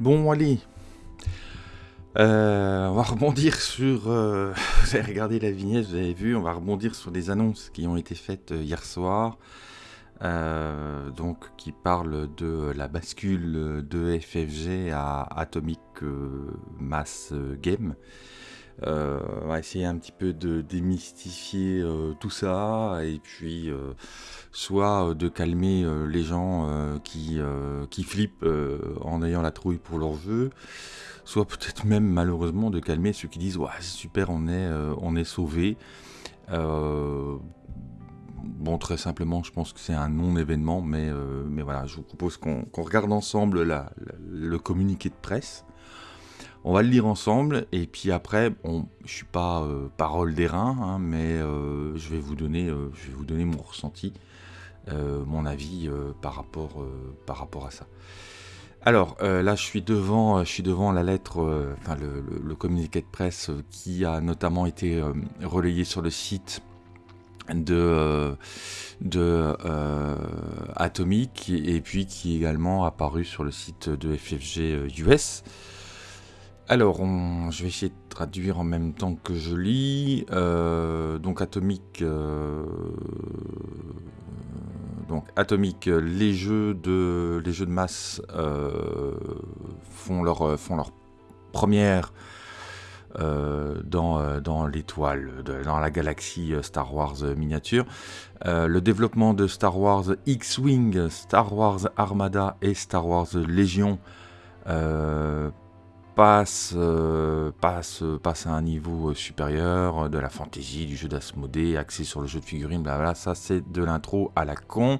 Bon, allez. Euh, on va rebondir sur... euh, vous avez regardé la vignette, vous avez vu, on va rebondir sur les annonces qui ont été faites euh, hier soir. donc, qui parlent de la bascule de FFG à Atomic Mass Game. Euh, on va essayer un petit peu de démystifier euh, tout ça et puis euh, soit de calmer les gens qui, qui flippent en ayant la trouille pour leur jeu, soit peut-être même malheureusement de calmer ceux qui disent ouais c'est super on est, on est sauvé. bon très simplement je pense que c'est un non-événement mais, mais voilà je vous propose qu'on regarde ensemble le communiqué de presse. On va le lire ensemble et puis après, bon, je suis pas euh, parole d'airain, hein, mais euh, je vais vous donner, euh, je vais vous donner mon ressenti, mon avis par rapport, à ça. Alors là, je suis devant, je suis devant la lettre, enfin le, communiqué de presse qui a notamment été relayé sur le site de, Atomic et puis qui est également apparu sur le site de FFG US. Alors, je vais essayer de traduire en même temps que je lis. Donc, Atomic. euh, donc, Atomic, euh, les jeux de, les jeux de masse euh, font, leur, première euh, dans, dans l'étoile, dans la galaxie Star Wars miniature. Le développement de Star Wars X-Wing, Star Wars Armada et Star Wars Légion passe, euh, passe, à un niveau euh, supérieur euh, de la fantasy, du jeu d'Asmodée, axé sur le jeu de figurines, blablabla. Ça, c'est de l'intro à la con.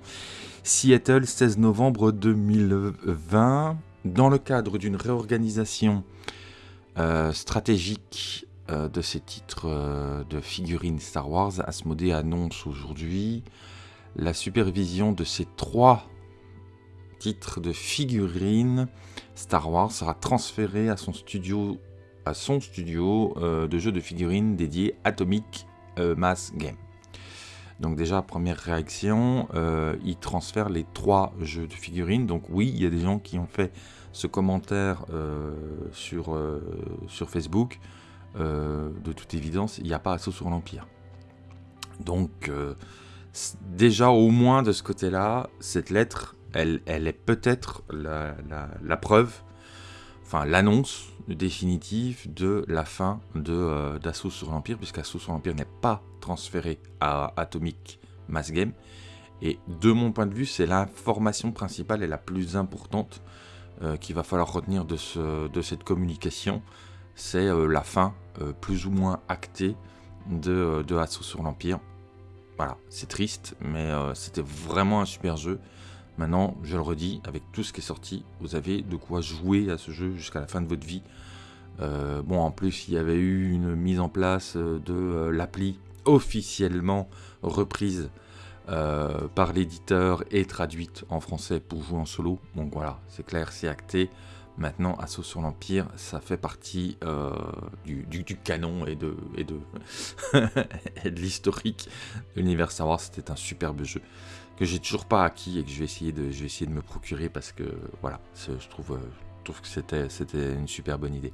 Seattle, 16 novembre 2020. Dans le cadre d'une réorganisation stratégique de ces titres de figurines Star Wars, Asmodée annonce aujourd'hui la supervision de ces trois titres de figurines Star Wars sera transféré à son studio, à son studio euh, de jeux de figurines dédié Atomic euh, Mass Game. Donc déjà, première réaction, euh, il transfère les trois jeux de figurines. Donc oui, il y a des gens qui ont fait ce commentaire euh, sur, sur Facebook. De toute évidence, il n'y a pas assaut sur l'Empire. Donc déjà, au moins de ce côté-là, cette lettre, elle, est peut-être la, preuve, enfin l'annonce définitive de la fin de, euh, sur l'Empire, puisqu'Assaut sur l'Empire n'est pas transféré à Atomic Mass Game. Et de mon point de vue, c'est l'information principale et la plus importante euh, qu'il va falloir retenir de, ce- de cette communication. C'est euh, la fin, plus ou moins actée, de, de sur l'Empire. Voilà, c'est triste, mais c'était vraiment un super jeu. Maintenant, je le redis, avec tout ce qui est sorti, vous avez de quoi jouer à ce jeu jusqu'à la fin de votre vie. Euh, bon, en plus, il y avait eu une mise en place euh, de euh, l'appli officiellement reprise par l'éditeur et traduite en français pour jouer en solo. Donc voilà, c'est clair, c'est acté. Maintenant, Assaut sur l'Empire, ça fait partie du, canon et de, l'historique de l'univers Star. C'était un superbe jeu que j'ai toujours pas acquis et que je vais essayer de, je vais essayer de me procurer parce que voilà, je trouve, euh, trouve que c'était, c'était une super bonne idée.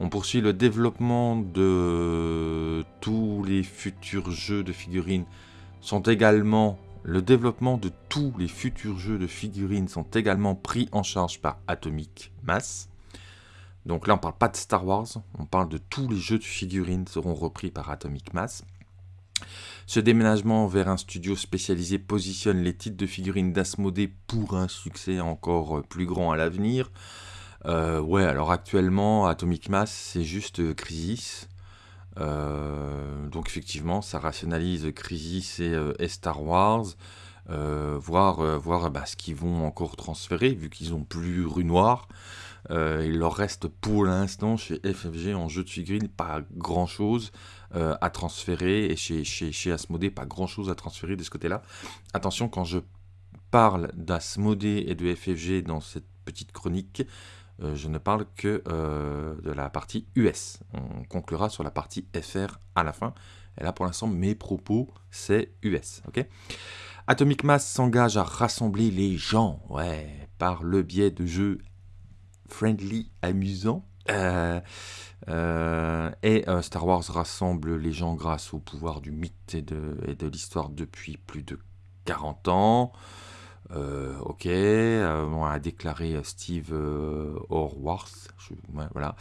On poursuit le développement de tous les futurs jeux de figurines sont également le développement de tous les futurs jeux de figurines sont également pris en charge par Atomic Mass. Donc là, on parle pas de Star Wars, on parle de tous les jeux de figurines seront repris par Atomic Mass. Ce déménagement vers un studio spécialisé positionne les titres de figurines d'Asmodée pour un succès encore plus grand à l'avenir. Euh, ouais, alors actuellement, Atomic Mass, c'est juste euh, Crisis. Euh, donc effectivement, ça rationalise Crisis et, euh, Star Wars. Euh, voir euh, bah, ce qu'ils vont encore transférer, vu qu'ils ont plus Rue Noire. Euh, il leur reste pour l'instant chez FFG en jeu de figurines pas grand chose à transférer et chez, chez, chez Asmodée pas grand chose à transférer de ce côté-là. Attention, quand je parle d'Asmodée et de FFG dans cette petite chronique, euh, je ne parle que euh, de la partie US. On conclura sur la partie FR à la fin. Et là, pour l'instant, mes propos, c'est US. Atomic Mass s'engage à rassembler les gens, ouais, par le biais de jeux friendly, amusant. et Star Wars rassemble les gens grâce au pouvoir du mythe et de, l'histoire depuis plus de 40 ans. ok, a déclaré Steve Horwath, voilà,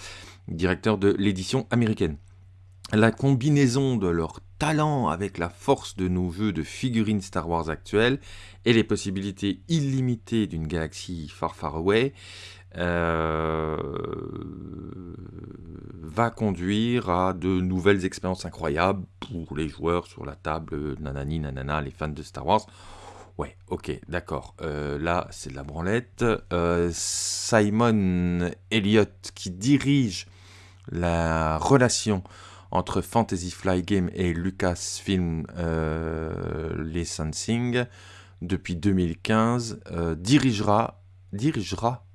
directeur de l'édition américaine. La combinaison de leur talent avec la force de nos jeux de figurines Star Wars actuels et les possibilités illimitées d'une galaxie far far away euh, va conduire à de nouvelles expériences incroyables pour les joueurs sur la table, nanani nanana, les fans de Star Wars. Ouais, ok, d'accord. Euh, là, c'est de la branlette. Euh, Simon Elliott, qui dirige la relation entre Fantasy Fly Game et Lucasfilm Licensing depuis 2015 euh, dirigera, dirigera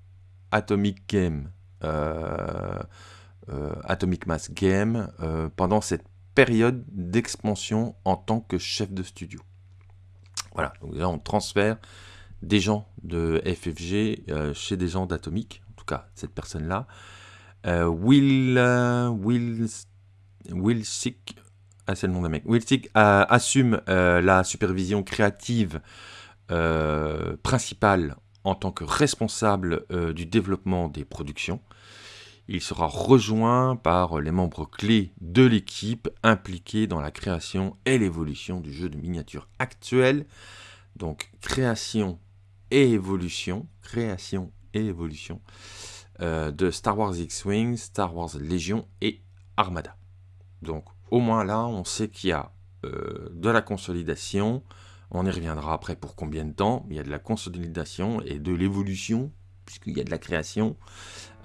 Atomic Game, euh, euh, Atomic Mass Game pendant cette période d'expansion en tant que chef de studio. Voilà, donc là on transfère des gens de FFG chez des gens d'Atomic, en tout cas cette personne-là. Will, Will Wilsick, ah, c'est le nom d'un mec. Euh, assume euh, la supervision créative euh, principale en tant que responsable du développement des productions. Il sera rejoint par les membres clés de l'équipe impliqués dans la création et l'évolution du jeu de miniature actuel. Donc création et évolution, création et évolution de Star Wars X-Wing, Star Wars Légion et Armada. Donc au moins là, on sait qu'il y a euh, de la consolidation. On y reviendra après pour combien de temps. Il y a de la consolidation et de l'évolution, puisqu'il y a de la création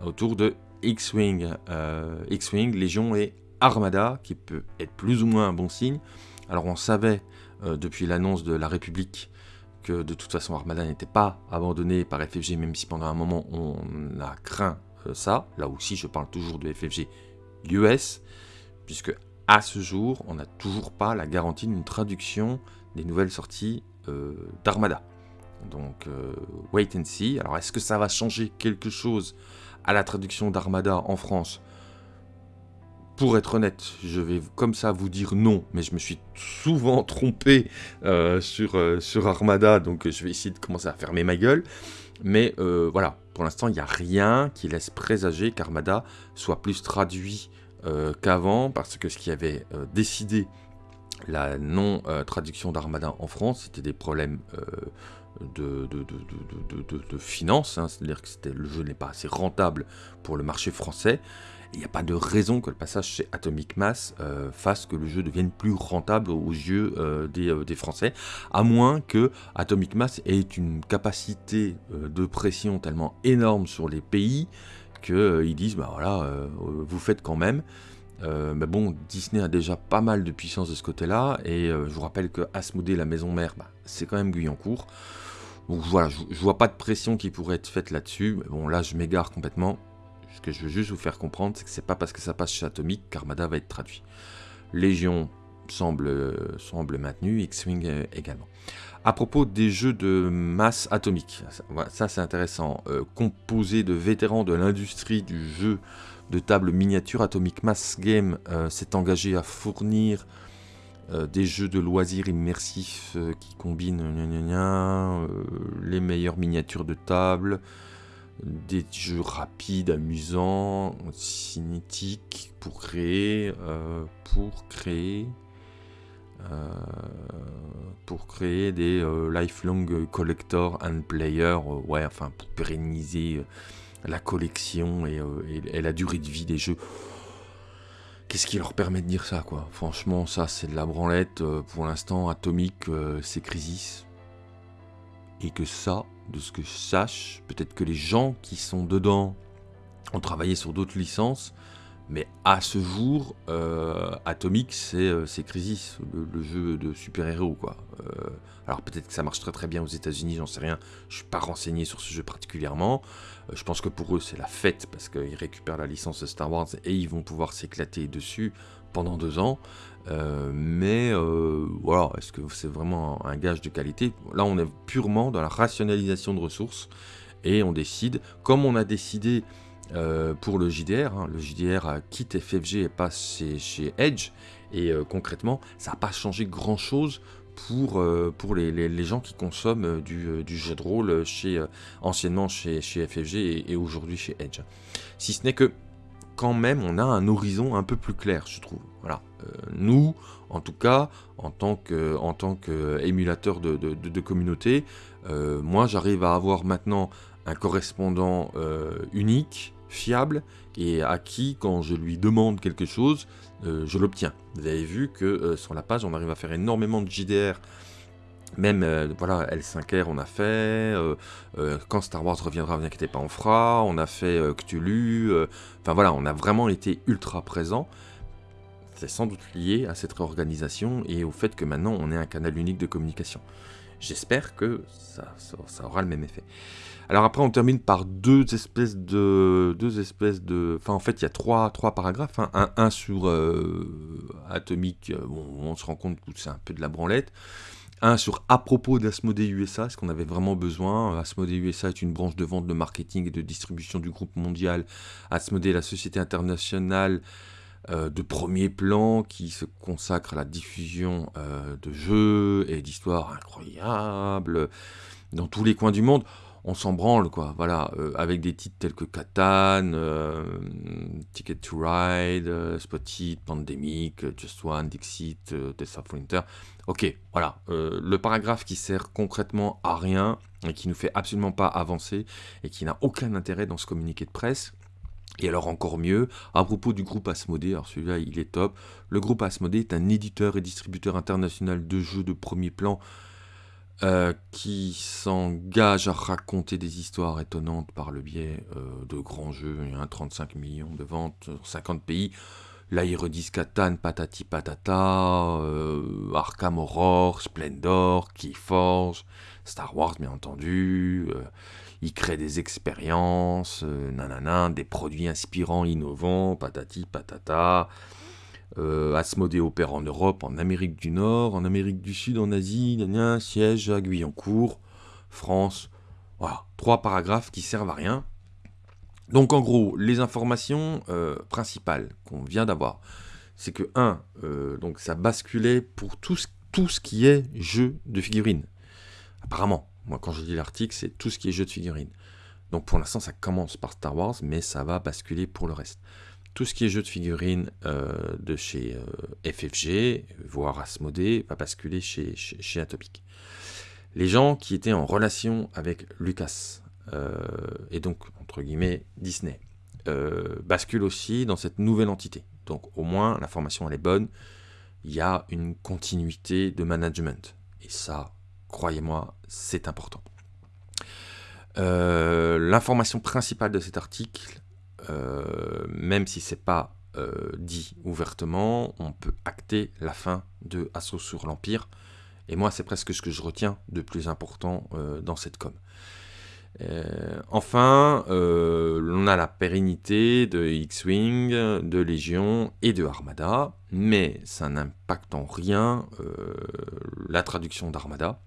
autour de X-Wing, euh, X-Wing, Légion et Armada, qui peut être plus ou moins un bon signe. Alors on savait euh, depuis l'annonce de la République que de toute façon Armada n'était pas abandonné par FFG, même si pendant un moment on a craint ça. Là aussi je parle toujours de FFG US puisque à ce jour, on n'a toujours pas la garantie d'une traduction des nouvelles sorties euh, d'Armada. Donc, euh, wait and see. Alors, est-ce que ça va changer quelque chose à la traduction d'Armada en France? Pour être honnête, je vais comme ça vous dire non, mais je me suis souvent trompé euh, sur, sur Armada, donc je vais essayer de commencer à fermer ma gueule. Mais voilà, pour l'instant, il n'y a rien qui laisse présager qu'Armada soit plus traduit qu'avant, parce que ce qui avait décidé la non-traduction d'Armada en France, c'était des problèmes euh, de, de, de, de, finances, hein. c'est-à-dire que le jeu n'est pas assez rentable pour le marché français. Il n'y a pas de raison que le passage chez Atomic Mass fasse que le jeu devienne plus rentable aux yeux des, des, Français, à moins que Atomic Mass ait une capacité de pression tellement énorme sur les pays qu'ils euh, disent, bah voilà, euh, vous faites quand même. Euh, mais bon, Disney a déjà pas mal de puissance de ce côté-là, et je vous rappelle que Asmodée, la maison mère, bah, c'est quand même Guyancourt. Donc voilà, je, vois pas de pression qui pourrait être faite là-dessus. Bon, là, je m'égare complètement. Ce que je veux juste vous faire comprendre, c'est que c'est pas parce que ça passe chez Atomic qu'Armada va être traduit. Légion semble, semble maintenu, X-Wing également. À propos des jeux de masse atomique, ça, c'est intéressant. Euh, composé de vétérans de l'industrie du jeu de table miniature, Atomic Mass Game euh, s'est engagé à fournir euh, des jeux de loisirs immersifs qui combinent les meilleures miniatures de table, des jeux rapides, amusants, cinétiques pour créer, pour créer euh, pour créer des euh, lifelong collector and player, euh, ouais, enfin pour pérenniser la collection et, la durée de vie des jeux. Qu'est-ce qui leur permet de dire ça, quoi? Franchement, ça, c'est de la branlette. pour l'instant, Atomic, c'est Crisis. Et que ça, de ce que je sache, peut-être que les gens qui sont dedans ont travaillé sur d'autres licences, mais à ce jour, euh, Atomic, c'est euh, Crisis, le, jeu de super-héros. Euh, alors peut-être que ça marche très très bien aux États-Unis, j'en sais rien. Je suis pas renseigné sur ce jeu particulièrement. je pense que pour eux, c'est la fête parce qu'ils récupèrent la licence Star Wars et ils vont pouvoir s'éclater dessus pendant deux ans. mais voilà, est-ce que c'est vraiment un gage de qualité? Là, on est purement dans la rationalisation de ressources et on décide, comme on a décidé pour le JDR, hein, le JDR quitte FFG et passe chez, Edge, et concrètement, ça n'a pas changé grand-chose pour, pour les, gens qui consomment du, jeu de rôle chez, anciennement chez, chez FFG et, aujourd'hui chez Edge. Si ce n'est que quand même, on a un horizon un peu plus clair, je trouve. Voilà. Euh, nous, en tout cas, en tant qu'émulateur de, de, communauté, euh, moi, j'arrive à avoir maintenant un correspondant euh, unique, fiable, et à qui, quand je lui demande quelque chose, je l'obtiens. Vous avez vu que sur la page, on arrive à faire énormément de JDR même, euh, voilà, L5R, on a fait. Euh, euh, quand Star Wars reviendra, vous inquiétez pas, on fera. On a fait Cthulhu. Enfin voilà, on a vraiment été ultra présent. C'est sans doute lié à cette réorganisation et au fait que maintenant on ait un canal unique de communication. J'espère que ça, aura le même effet. Alors après, on termine par deux espèces de, en fait, il y a trois, paragraphes. Hein. Un, sur Atomique. Bon, on se rend compte que c'est un peu de la branlette. Un sur à propos d'Asmodee USA, est-ce qu'on avait vraiment besoin Asmodee USA est une branche de vente, de marketing et de distribution du groupe mondial. Asmodee, la société internationale euh, de premier plan qui se consacre à la diffusion euh, de jeux et d'histoires incroyables dans tous les coins du monde on s'en branle, quoi. Voilà, euh, avec des titres tels que Catan, Ticket to Ride, Spotted, Pandemic, Just One, Dixit, Death of Winter. Ok, voilà. le paragraphe qui sert concrètement à rien et qui ne fait absolument pas avancer et qui n'a aucun intérêt dans ce communiqué de presse. Et alors encore mieux, à propos du groupe Asmodee, alors celui-là il est top, le groupe Asmodee est un éditeur et distributeur international de jeux de premier plan euh, qui s'engage à raconter des histoires étonnantes par le biais euh, de grands jeux. Il y a 35 millions de ventes, 50 pays. Là, il redisent Catan, Patati Patata, euh, Arkham Horror, Splendor, Keyforge, Star Wars, bien entendu. Il crée des expériences, nanana, des produits inspirants, innovants, patati patata. Euh, Asmodée opère en Europe, en Amérique du Nord, en Amérique du Sud, en Asie, siège à Guyancourt, France. Voilà, trois paragraphes qui servent à rien. Donc en gros, les informations euh, principales qu'on vient d'avoir, c'est que 1, euh, donc ça basculait pour tout ce qui est jeu de figurines. Apparemment, moi quand je lis l'article, c'est tout ce qui est jeu de figurines. Donc pour l'instant, ça commence par Star Wars, mais ça va basculer pour le reste tout ce qui est jeu de figurines euh, de chez euh, FFG, voire Asmodée, va basculer chez, chez, Atopic. Les gens qui étaient en relation avec Lucas, euh, et donc, entre guillemets, Disney, basculent aussi dans cette nouvelle entité. Donc, au moins, l'information, elle est bonne. Il y a une continuité de management. Et ça, croyez-moi, c'est important. L'information principale de cet article, euh, même si c'est pas euh, dit ouvertement, on peut acter la fin de Assaut sur l'Empire. Et moi, c'est presque ce que je retiens de plus important euh, dans cette com. enfin, on a la pérennité de X-Wing, de Légion et de Armada, mais ça n'impacte en rien la traduction d'Armada,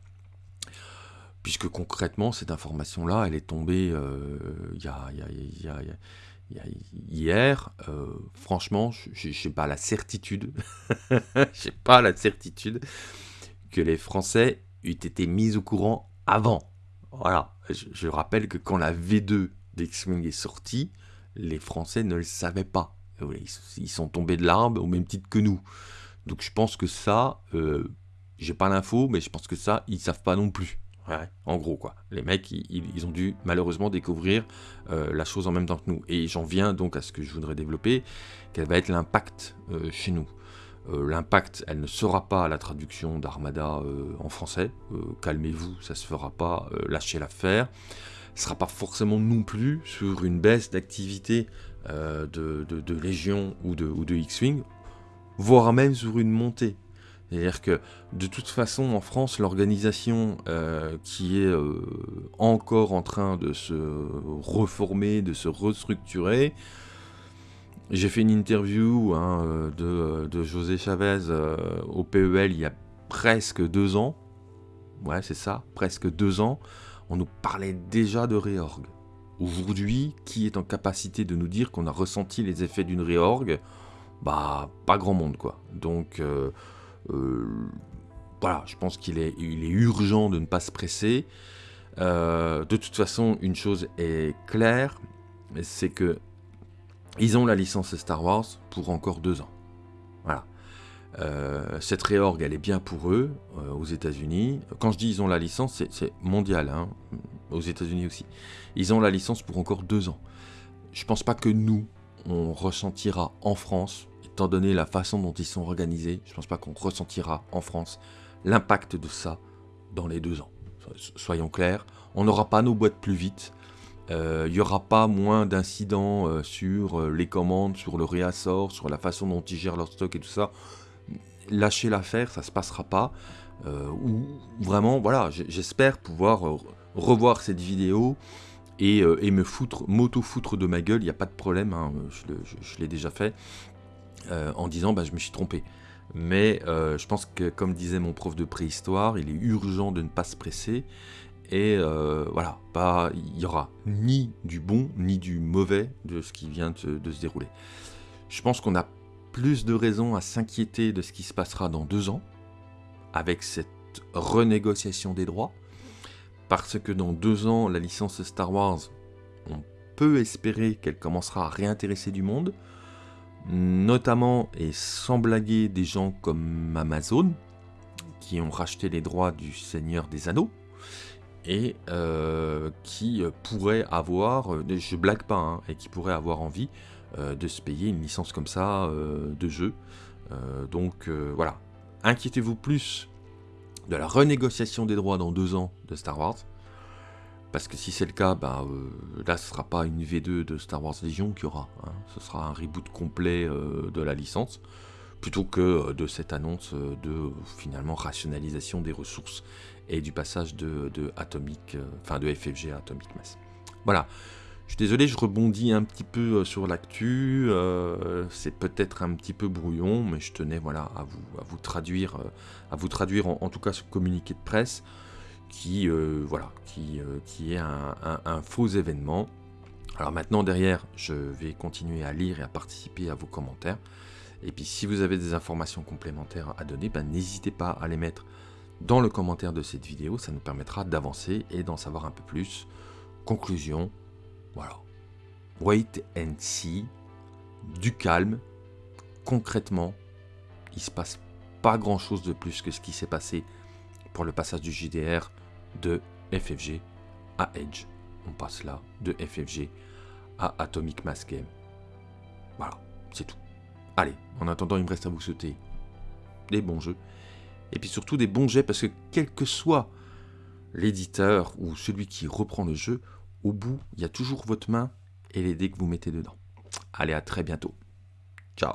puisque concrètement, cette information-là, elle est tombée y a hier, euh, franchement, je n'ai pas la certitude, j'ai pas la certitude que les Français aient été mis au courant avant. Voilà, je, rappelle que quand la V2 d'X-Wing est sortie, les Français ne le savaient pas. Ils, sont tombés de l'arbre au même titre que nous. Donc je pense que ça, euh, j'ai pas l'info, mais je pense que ça, ils savent pas non plus en gros, quoi. Les mecs, ils, ont dû malheureusement découvrir euh, la chose en même temps que nous. Et j'en viens donc à ce que je voudrais développer, quel va être l'impact euh, chez nous. Euh, l'impact, elle ne sera pas la traduction d'Armada en français. Calmez-vous, ça se fera pas. lâchez l'affaire. Ce sera pas forcément non plus sur une baisse d'activité de, Légion ou de X-Wing, voire même sur une montée. C'est-à-dire que de toute façon, en France, l'organisation euh, qui est euh, encore en train de se reformer, de se restructurer, j'ai fait une interview hein, de, José Chavez euh, au PEL il y a presque deux ans. Ouais, c'est ça, presque deux ans. on nous parlait déjà de réorg. Aujourd'hui, qui est en capacité de nous dire qu'on a ressenti les effets d'une réorg? Bah, pas grand monde, quoi. Donc, voilà, je pense qu'il est, il est urgent de ne pas se presser. Euh, de toute façon, une chose est claire, c'est que ils ont la licence Star Wars pour encore deux ans. Voilà. cette réorg, elle est bien pour eux, aux États-Unis. Quand je dis ils ont la licence, c'est mondial, hein, aux États-Unis aussi. Ils ont la licence pour encore deux ans. Je pense pas que nous, on ressentira en France, donné la façon dont ils sont organisés, je pense pas qu'on ressentira en France l'impact de ça dans les deux ans. Soyons clairs, on n'aura pas nos boîtes plus vite, euh, il n'y aura pas moins d'incidents euh, sur euh, les commandes, sur le réassort, sur la façon dont ils gèrent leur stock et tout ça. Lâcher l'affaire, ça se passera pas. ou vraiment, voilà, j'espère pouvoir revoir cette vidéo et, et me foutre, m'auto-foutre de ma gueule, il n'y a pas de problème, hein, je, l'ai déjà fait, en disant bah, je me suis trompé. Mais je pense que, comme disait mon prof de préhistoire, il est urgent de ne pas se presser. Et voilà, il n'y aura ni du bon ni du mauvais de ce qui vient de, se dérouler. Je pense qu'on a plus de raisons à s'inquiéter de ce qui se passera dans deux ans, avec cette renégociation des droits, parce que dans deux ans, la licence Star Wars, on peut espérer qu'elle commencera à réintéresser du monde, notamment et sans blaguer des gens comme Amazon, qui ont racheté les droits du Seigneur des Anneaux, et euh, qui pourraient avoir, euh, je blague pas, hein, et qui pourraient avoir envie euh, de se payer une licence comme ça de jeu. donc voilà, inquiétez-vous plus de la renégociation des droits dans deux ans de Star Wars. Parce que si c'est le cas, bah, là ce sera pas une V2 de Star Wars Legion qui aura. Hein. Ce sera un reboot complet de la licence. Plutôt que de cette annonce de finalement rationalisation des ressources et du passage de, Atomic, euh, enfin de FFG à Atomic Mass. Voilà. Je suis désolé, je rebondis un petit peu euh, sur l'actu. Euh, c'est peut-être un petit peu brouillon, mais je tenais voilà à vous, à vous traduire, à vous traduire en, tout cas ce communiqué de presse qui voilà qui, qui est un, faux événement. Alors maintenant derrière, je vais continuer à lire et à participer à vos commentaires. Et puis si vous avez des informations complémentaires à donner, ben, n'hésitez pas à les mettre dans le commentaire de cette vidéo, ça nous permettra d'avancer et d'en savoir un peu plus. Conclusion, voilà. Wait and see, du calme. Concrètement, il se passe pas grand chose de plus que ce qui s'est passé pour le passage du JDR de FFG à Edge. On passe là de FFG à Atomic Mass Game. Voilà, c'est tout. Allez, en attendant, il me reste à vous souhaiter des bons jeux et puis surtout des bons jets, parce que quel que soit l'éditeur ou celui qui reprend le jeu, au bout, il y a toujours votre main et les dés que vous mettez dedans. Allez, à très bientôt. Ciao